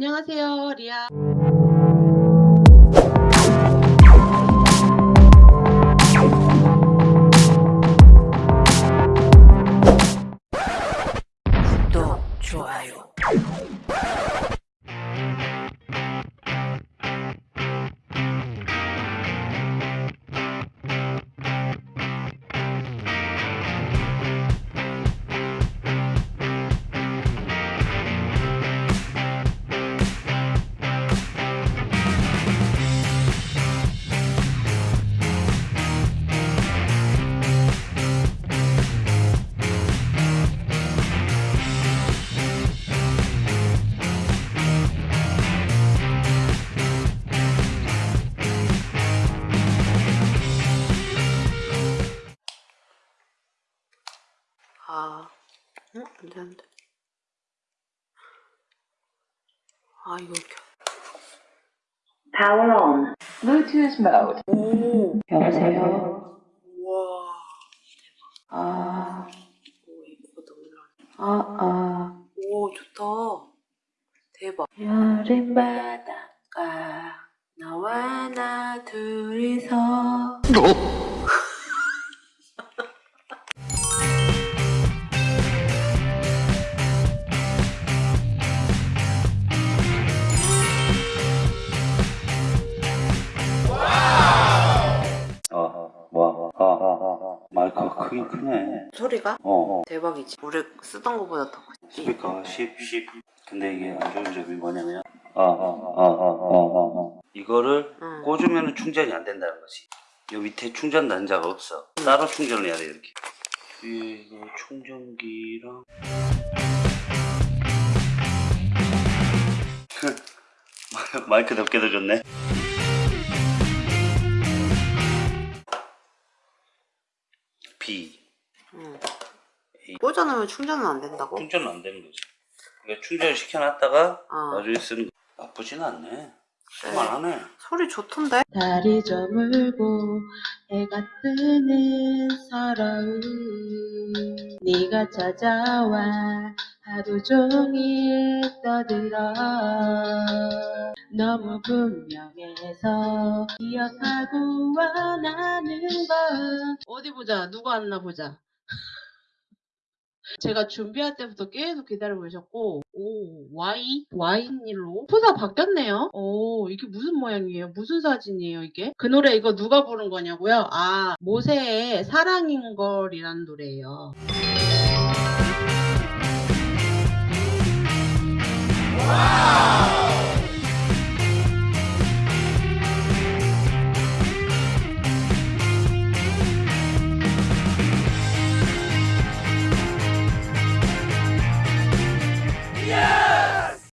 안녕하세요, 리아. 구독, 좋아요. 아, 응? 안 되는데. 아, 이거 이렇게. Power on. Bluetooth mode. 오, 여보세요. 우와. 아, 오, 이거보다 올라. 아, 아. 오, 좋다. 대박. 여름 바닷가 너와 나 둘이서 크긴 크네. 소리가 어, 어. 대박이지. 우리 쓰던 거보다 더 크지. 스피커 10, 10. 근데 이게 안 좋은 점이 뭐냐면, 아, 아, 아, 아, 아, 아, 아. 이거를 응. 꽂으면 충전이 안 된다는 거지. 요 밑에 충전 단자가 없어. 따로 충전을 해야 돼, 이렇게. 이거 충전기랑. 마이크 덮개도 좋네. B. 응. 꽂아놓으면 충전은 안 된다고? 충전은 안 되는 거지. 그러니까 충전을 시켜놨다가 어. 나중에 쓰는 거. 나쁘진 않네. 쓸만하네. 소리 좋던데? 달이 저물고 해가 뜨는 서러움 네가 찾아와 하루 종일 떠들어 너무 분명해서 기억하고 원하는 건 어디 보자. 누구 왔나 보자. 제가 준비할 때부터 계속 기다리고 계셨고, 오, Y? Y일로? 포사 바뀌었네요? 오, 이게 무슨 모양이에요? 무슨 사진이에요, 이게? 그 노래 이거 누가 부른 거냐고요? 아, 모세의 사랑인 걸이라는 노래예요.